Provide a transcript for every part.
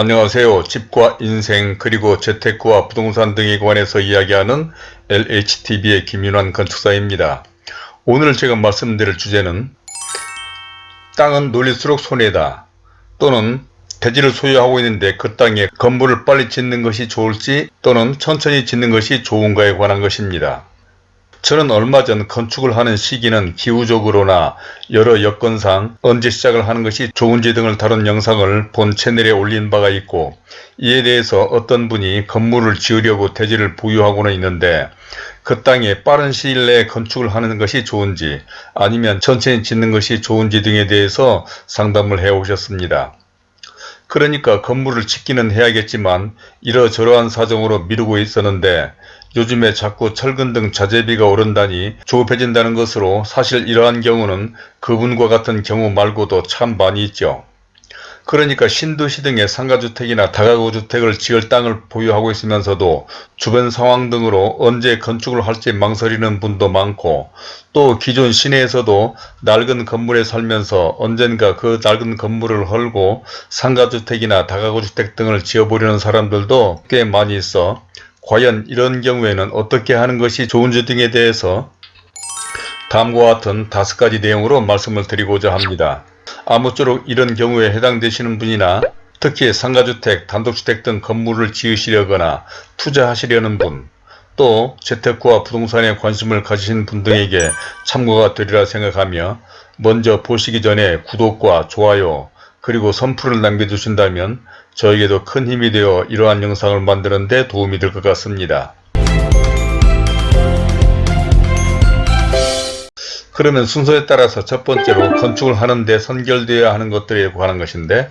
안녕하세요. 집과 인생 그리고 재테크와 부동산 등에 관해서 이야기하는 LHTV의 김윤환 건축사입니다. 오늘 제가 말씀드릴 주제는 땅은 놀릴수록 손해다 또는 대지를 소유하고 있는데 그 땅에 건물을 빨리 짓는 것이 좋을지 또는 천천히 짓는 것이 좋은가에 관한 것입니다. 저는 얼마 전 건축을 하는 시기는 기후적으로나 여러 여건상 언제 시작을 하는 것이 좋은지 등을 다룬 영상을 본 채널에 올린 바가 있고 이에 대해서 어떤 분이 건물을 지으려고 대지를 보유하고는 있는데 그 땅에 빠른 시일 내에 건축을 하는 것이 좋은지 아니면 천천히 짓는 것이 좋은지 등에 대해서 상담을 해 오셨습니다. 그러니까 건물을 짓기는 해야겠지만 이러저러한 사정으로 미루고 있었는데 요즘에 자꾸 철근 등 자재비가 오른다니 조급해진다는 것으로 사실 이러한 경우는 그분과 같은 경우 말고도 참 많이 있죠. 그러니까 신도시 등의 상가주택이나 다가구주택을 지을 땅을 보유하고 있으면서도 주변 상황 등으로 언제 건축을 할지 망설이는 분도 많고 또 기존 시내에서도 낡은 건물에 살면서 언젠가 그 낡은 건물을 헐고 상가주택이나 다가구주택 등을 지어보려는 사람들도 꽤 많이 있어 과연 이런 경우에는 어떻게 하는 것이 좋은지 등에 대해서 다음과 같은 다섯 가지 내용으로 말씀을 드리고자 합니다. 아무쪼록 이런 경우에 해당되시는 분이나 특히 상가주택, 단독주택 등 건물을 지으시려거나 투자하시려는 분, 또 재테크와 부동산에 관심을 가지신 분 등에게 참고가 되리라 생각하며 먼저 보시기 전에 구독과 좋아요 그리고 선풀을 남겨주신다면 저에게도 큰 힘이 되어 이러한 영상을 만드는 데 도움이 될 것 같습니다. 그러면 순서에 따라서 첫 번째로 건축을 하는데 선결되어야 하는 것들에 관한 것인데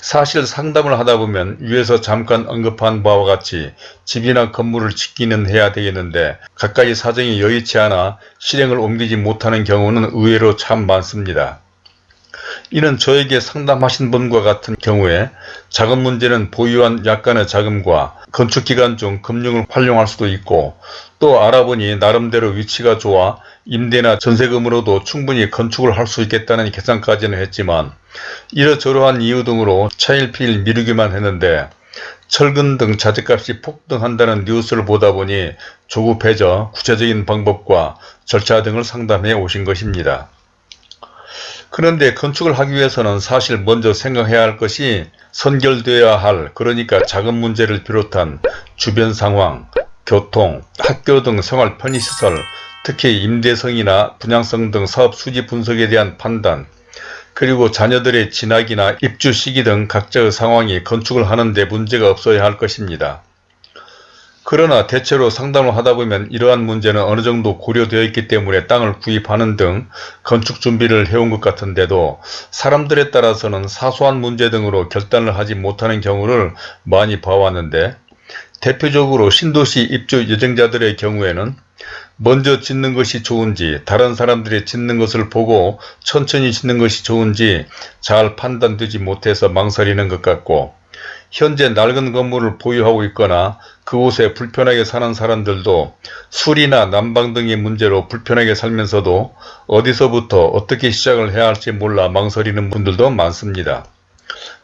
사실 상담을 하다 보면 위에서 잠깐 언급한 바와 같이 집이나 건물을 짓기는 해야 되겠는데 각가지 사정이 여의치 않아 실행을 옮기지 못하는 경우는 의외로 참 많습니다. 이는 저에게 상담하신 분과 같은 경우에 자금 문제는 보유한 약간의 자금과 건축기간 중 금융을 활용할 수도 있고 또 알아보니 나름대로 위치가 좋아 임대나 전세금으로도 충분히 건축을 할 수 있겠다는 계산까지는 했지만 이러저러한 이유 등으로 차일피일 미루기만 했는데 철근 등 자재값이 폭등한다는 뉴스를 보다 보니 조급해져 구체적인 방법과 절차 등을 상담해 오신 것입니다. 그런데 건축을 하기 위해서는 사실 먼저 생각해야 할 것이 선결되어야 할 그러니까 자금 문제를 비롯한 주변 상황, 교통, 학교 등 생활 편의시설, 특히 임대성이나 분양성 등 사업 수지 분석에 대한 판단, 그리고 자녀들의 진학이나 입주 시기 등 각자의 상황이 건축을 하는 데 문제가 없어야 할 것입니다. 그러나 대체로 상담을 하다 보면 이러한 문제는 어느 정도 고려되어 있기 때문에 땅을 구입하는 등 건축 준비를 해온 것 같은데도 사람들에 따라서는 사소한 문제 등으로 결단을 하지 못하는 경우를 많이 봐왔는데 대표적으로 신도시 입주 예정자들의 경우에는 먼저 짓는 것이 좋은지 다른 사람들이 짓는 것을 보고 천천히 짓는 것이 좋은지 잘 판단되지 못해서 망설이는 것 같고 현재 낡은 건물을 보유하고 있거나 그곳에 불편하게 사는 사람들도 술이나 난방 등의 문제로 불편하게 살면서도 어디서부터 어떻게 시작을 해야 할지 몰라 망설이는 분들도 많습니다.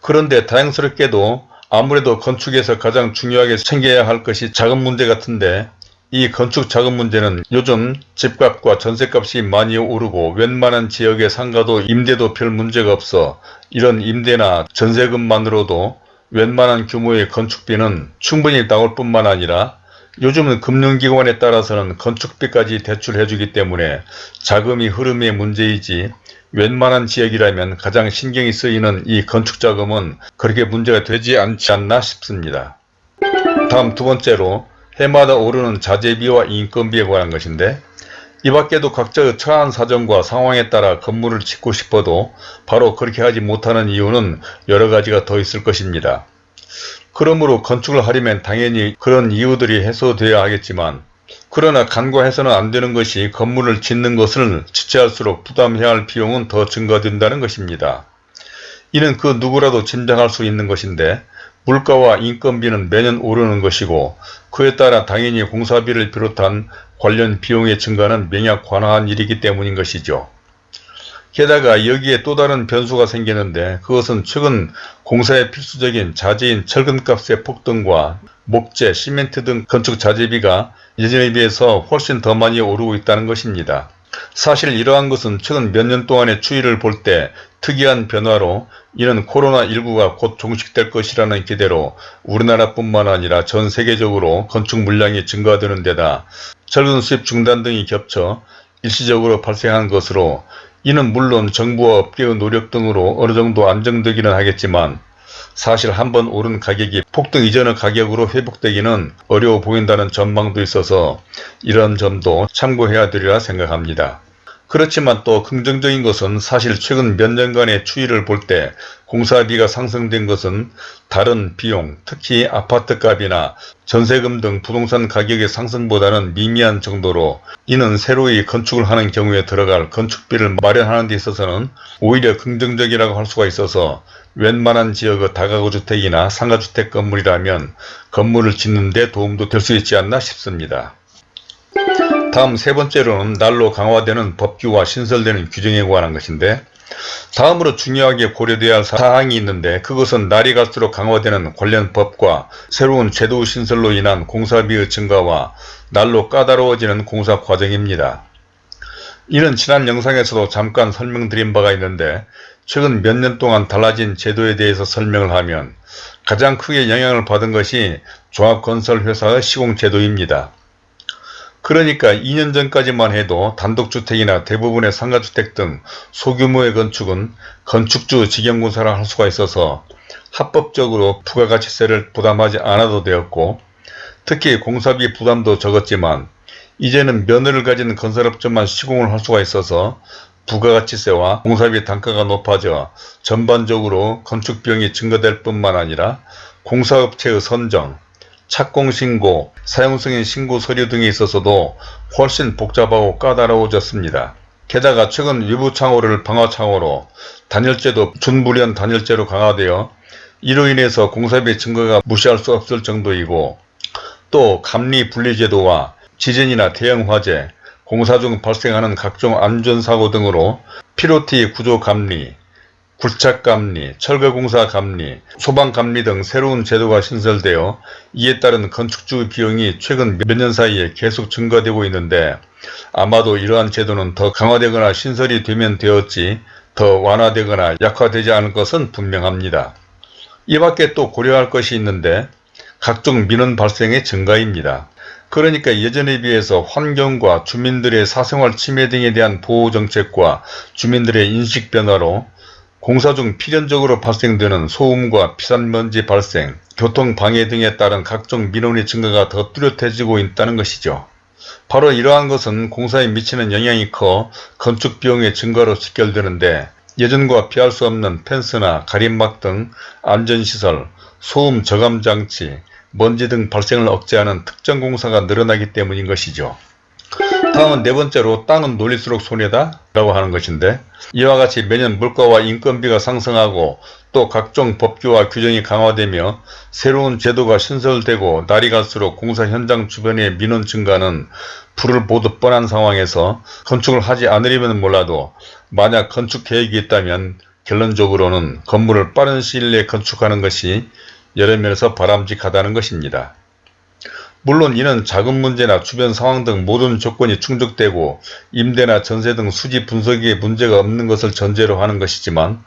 그런데 다행스럽게도 아무래도 건축에서 가장 중요하게 챙겨야 할 것이 자금 문제 같은데 이 건축 자금 문제는 요즘 집값과 전세값이 많이 오르고 웬만한 지역의 상가도 임대도 별 문제가 없어 이런 임대나 전세금만으로도 웬만한 규모의 건축비는 충분히 나올 뿐만 아니라 요즘은 금융기관에 따라서는 건축비까지 대출해주기 때문에 자금이 흐름의 문제이지 웬만한 지역이라면 가장 신경이 쓰이는 이 건축자금은 그렇게 문제가 되지 않지 않나 싶습니다. 다음 두 번째로 해마다 오르는 자재비와 인건비에 관한 것인데 이 밖에도 각자의 처한 사정과 상황에 따라 건물을 짓고 싶어도 바로 그렇게 하지 못하는 이유는 여러 가지가 더 있을 것입니다. 그러므로 건축을 하려면 당연히 그런 이유들이 해소되어야 하겠지만 그러나 간과해서는 안 되는 것이 건물을 짓는 것을 지체할수록 부담해야 할 비용은 더 증가된다는 것입니다. 이는 그 누구라도 짐작할 수 있는 것인데 물가와 인건비는 매년 오르는 것이고 그에 따라 당연히 공사비를 비롯한 관련 비용의 증가는 명약 관화한 일이기 때문인 것이죠. 게다가 여기에 또 다른 변수가 생기는데 그것은 최근 공사에 필수적인 자재인 철근값의 폭등과 목재, 시멘트 등 건축 자재비가 예전에 비해서 훨씬 더 많이 오르고 있다는 것입니다. 사실 이러한 것은 최근 몇 년 동안의 추이를 볼 때 특이한 변화로 이는 코로나19가 곧 종식될 것이라는 기대로 우리나라뿐만 아니라 전 세계적으로 건축 물량이 증가되는 데다 철근 수입 중단 등이 겹쳐 일시적으로 발생한 것으로 이는 물론 정부와 업계의 노력 등으로 어느 정도 안정되기는 하겠지만 사실 한번 오른 가격이 폭등 이전의 가격으로 회복되기는 어려워 보인다는 전망도 있어서 이런 점도 참고해야 되리라 생각합니다. 그렇지만 또 긍정적인 것은 사실 최근 몇 년간의 추이를 볼 때 공사비가 상승된 것은 다른 비용 특히 아파트값이나 전세금 등 부동산 가격의 상승보다는 미미한 정도로 이는 새로이 건축을 하는 경우에 들어갈 건축비를 마련하는 데 있어서는 오히려 긍정적이라고 할 수가 있어서 웬만한 지역의 다가구 주택이나 상가주택 건물이라면 건물을 짓는 데 도움도 될 수 있지 않나 싶습니다. 다음 세 번째로는 날로 강화되는 법규와 신설되는 규정에 관한 것인데 다음으로 중요하게 고려되어야 할 사항이 있는데 그것은 날이 갈수록 강화되는 관련 법과 새로운 제도 신설로 인한 공사비의 증가와 날로 까다로워지는 공사 과정입니다. 이는 지난 영상에서도 잠깐 설명드린 바가 있는데 최근 몇 년 동안 달라진 제도에 대해서 설명을 하면 가장 크게 영향을 받은 것이 종합건설회사의 시공제도입니다. 그러니까 2년 전까지만 해도 단독주택이나 대부분의 상가주택 등 소규모의 건축은 건축주 직영공사를 할 수가 있어서 합법적으로 부가가치세를 부담하지 않아도 되었고 특히 공사비 부담도 적었지만 이제는 면허를 가진 건설업체만 시공을 할 수가 있어서 부가가치세와 공사비 단가가 높아져 전반적으로 건축 비용이 증가될 뿐만 아니라 공사업체의 선정, 착공신고, 사용승인 신고 서류 등에 있어서도 훨씬 복잡하고 까다로워졌습니다. 게다가 최근 위부창호를 방화창호로 단열재도 준불연 단열재로 강화되어 이로 인해서 공사비 증가가 무시할 수 없을 정도이고 또 감리 분리제도와 지진이나 대형 화재, 공사 중 발생하는 각종 안전사고 등으로 피로티 구조감리, 굴착감리, 철거공사감리, 소방감리 등 새로운 제도가 신설되어 이에 따른 건축주 비용이 최근 몇 년 사이에 계속 증가되고 있는데 아마도 이러한 제도는 더 강화되거나 신설이 되면 되었지 더 완화되거나 약화되지 않을 것은 분명합니다. 이 밖에 또 고려할 것이 있는데 각종 민원 발생의 증가입니다. 그러니까 예전에 비해서 환경과 주민들의 사생활 침해 등에 대한 보호정책과 주민들의 인식 변화로 공사 중 필연적으로 발생되는 소음과 피산먼지 발생, 교통방해 등에 따른 각종 민원의 증가가 더 뚜렷해지고 있다는 것이죠. 바로 이러한 것은 공사에 미치는 영향이 커 건축 비용의 증가로 직결되는데 예전과 피할 수 없는 펜스나 가림막 등 안전시설, 소음 저감 장치, 먼지 등 발생을 억제하는 특정 공사가 늘어나기 때문인 것이죠. 다음은 네 번째로 땅은 놀릴수록 손해다 라고 하는 것인데 이와 같이 매년 물가와 인건비가 상승하고 또 각종 법규와 규정이 강화되며 새로운 제도가 신설되고 날이 갈수록 공사 현장 주변의 민원 증가는 불을 보듯 뻔한 상황에서 건축을 하지 않으려면 몰라도 만약 건축 계획이 있다면 결론적으로는 건물을 빠른 시일 내에 건축하는 것이 여러 면에서 바람직하다는 것입니다. 물론 이는 자금 문제나 주변 상황 등 모든 조건이 충족되고 임대나 전세 등 수지 분석에 문제가 없는 것을 전제로 하는 것이지만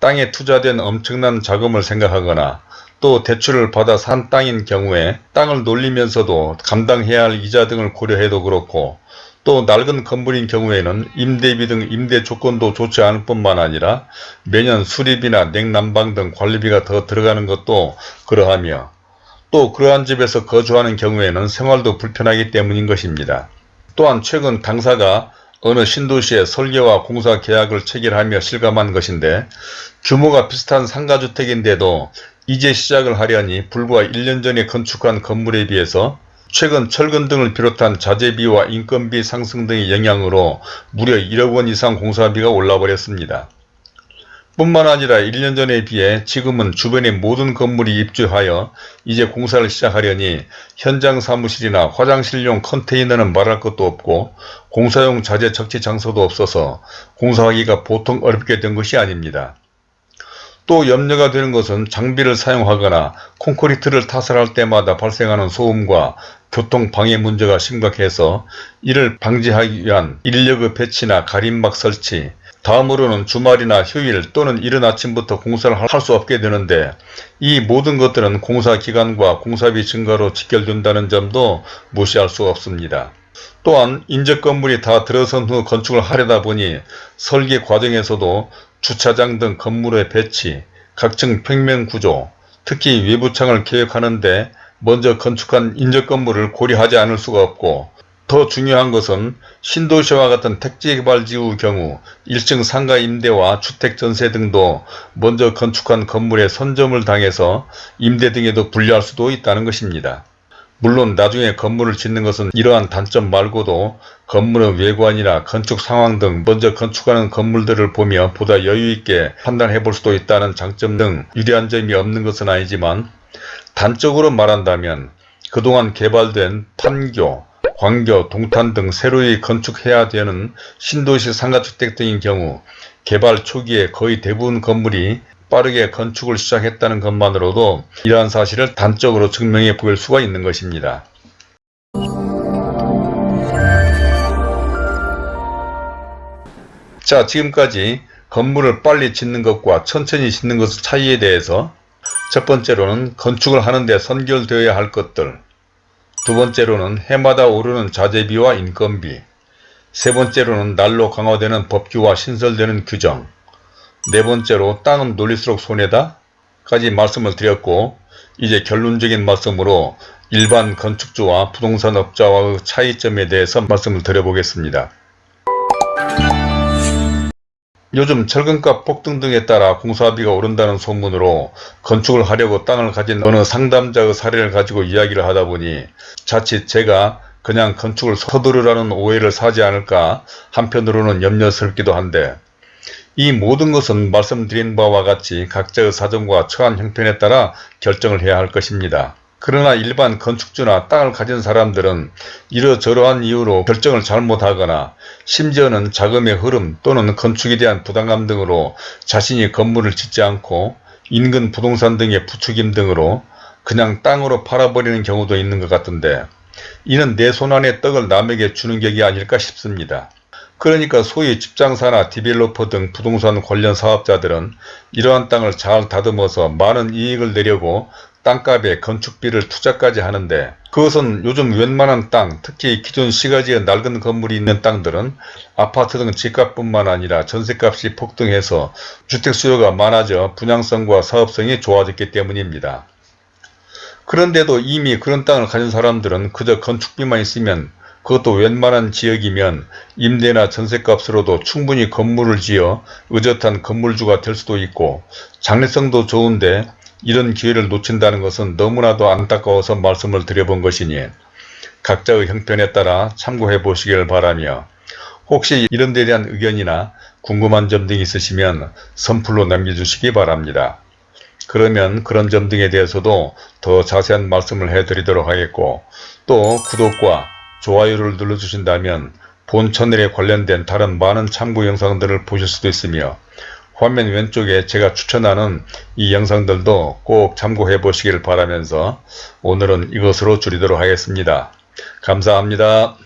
땅에 투자된 엄청난 자금을 생각하거나 또 대출을 받아 산 땅인 경우에 땅을 놀리면서도 감당해야 할 이자 등을 고려해도 그렇고 또 낡은 건물인 경우에는 임대비 등 임대 조건도 좋지 않을 뿐만 아니라 매년 수리비나 냉난방 등 관리비가 더 들어가는 것도 그러하며 또 그러한 집에서 거주하는 경우에는 생활도 불편하기 때문인 것입니다. 또한 최근 당사가 어느 신도시에 설계와 공사 계약을 체결하며 실감한 것인데 규모가 비슷한 상가주택인데도 이제 시작을 하려니 불과 1년 전에 건축한 건물에 비해서 최근 철근 등을 비롯한 자재비와 인건비 상승 등의 영향으로 무려 1억 원 이상 공사비가 올라버렸습니다. 뿐만 아니라 1년 전에 비해 지금은 주변의 모든 건물이 입주하여 이제 공사를 시작하려니 현장 사무실이나 화장실용 컨테이너는 말할 것도 없고 공사용 자재 적치 장소도 없어서 공사하기가 보통 어렵게 된 것이 아닙니다. 또 염려가 되는 것은 장비를 사용하거나 콘크리트를 타설할 때마다 발생하는 소음과 교통 방해 문제가 심각해서 이를 방지하기 위한 인력의 배치나 가림막 설치, 다음으로는 주말이나 휴일 또는 이른 아침부터 공사를 할 수 없게 되는데 이 모든 것들은 공사 기간과 공사비 증가로 직결된다는 점도 무시할 수 없습니다. 또한 인접 건물이 다 들어선 후 건축을 하려다 보니 설계 과정에서도 주차장 등 건물의 배치, 각층 평면 구조, 특히 외부창을 계획하는데 먼저 건축한 인접 건물을 고려하지 않을 수가 없고 더 중요한 것은 신도시와 같은 택지개발지구 경우 1층 상가 임대와 주택 전세 등도 먼저 건축한 건물에 선점을 당해서 임대 등에도 불리할 수도 있다는 것입니다. 물론 나중에 건물을 짓는 것은 이러한 단점 말고도 건물의 외관이나 건축 상황 등 먼저 건축하는 건물들을 보며 보다 여유있게 판단해 볼 수도 있다는 장점 등 유리한 점이 없는 것은 아니지만 단적으로 말한다면 그동안 개발된 판교, 광교, 동탄 등 새로이 건축해야 되는 신도시 상가주택 등인 경우 개발 초기에 거의 대부분 건물이 빠르게 건축을 시작했다는 것만으로도 이러한 사실을 단적으로 증명해 보일 수가 있는 것입니다. 자 지금까지 건물을 빨리 짓는 것과 천천히 짓는 것의 차이에 대해서 첫 번째로는 건축을 하는데 선결되어야 할 것들 두 번째로는 해마다 오르는 자재비와 인건비 세 번째로는 날로 강화되는 법규와 신설되는 규정 네 번째로 땅은 놀릴수록 손해다 까지 말씀을 드렸고 이제 결론적인 말씀으로 일반 건축주와 부동산업자와의 차이점에 대해서 말씀을 드려보겠습니다. 요즘 철근값 폭등 등에 따라 공사비가 오른다는 소문으로 건축을 하려고 땅을 가진 어느 상담자의 사례를 가지고 이야기를 하다 보니 자칫 제가 그냥 건축을 서두르라는 오해를 사지 않을까 한편으로는 염려스럽기도 한데 이 모든 것은 말씀드린 바와 같이 각자의 사정과 처한 형편에 따라 결정을 해야 할 것입니다. 그러나 일반 건축주나 땅을 가진 사람들은 이러저러한 이유로 결정을 잘못하거나 심지어는 자금의 흐름 또는 건축에 대한 부담감 등으로 자신이 건물을 짓지 않고 인근 부동산 등의 부추김 등으로 그냥 땅으로 팔아버리는 경우도 있는 것 같은데 이는 내 손안의 떡을 남에게 주는 격이 아닐까 싶습니다. 그러니까 소위 집장사나 디벨로퍼 등 부동산 관련 사업자들은 이러한 땅을 잘 다듬어서 많은 이익을 내려고 땅값에 건축비를 투자까지 하는데 그것은 요즘 웬만한 땅 특히 기존 시가지의 낡은 건물이 있는 땅들은 아파트 등 집값뿐만 아니라 전세값이 폭등해서 주택 수요가 많아져 분양성과 사업성이 좋아졌기 때문입니다. 그런데도 이미 그런 땅을 가진 사람들은 그저 건축비만 있으면 그것도 웬만한 지역이면 임대나 전세값으로도 충분히 건물을 지어 의젓한 건물주가 될 수도 있고 장래성도 좋은데 이런 기회를 놓친다는 것은 너무나도 안타까워서 말씀을 드려본 것이니 각자의 형편에 따라 참고해 보시길 바라며 혹시 이런 데 대한 의견이나 궁금한 점 등이 있으시면 선플로 남겨주시기 바랍니다. 그러면 그런 점 등에 대해서도 더 자세한 말씀을 해드리도록 하겠고 또 구독과 좋아요를 눌러주신다면 본 채널에 관련된 다른 많은 참고 영상들을 보실 수도 있으며 화면 왼쪽에 제가 추천하는 이 영상들도 꼭 참고해 보시길 바라면서 오늘은 이것으로 줄이도록 하겠습니다. 감사합니다.